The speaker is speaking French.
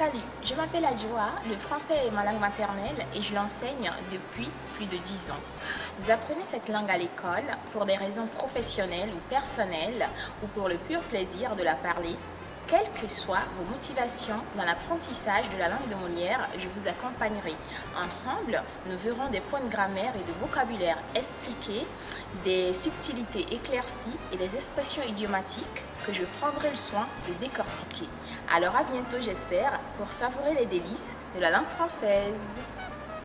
Salut, je m'appelle Adjoa, le français est ma langue maternelle et je l'enseigne depuis plus de 10 ans. Vous apprenez cette langue à l'école pour des raisons professionnelles ou personnelles ou pour le pur plaisir de la parler quelles que soient vos motivations dans l'apprentissage de la langue de Molière, je vous accompagnerai. Ensemble, nous verrons des points de grammaire et de vocabulaire expliqués, des subtilités éclaircies et des expressions idiomatiques que je prendrai le soin de décortiquer. Alors à bientôt j'espère pour savourer les délices de la langue française.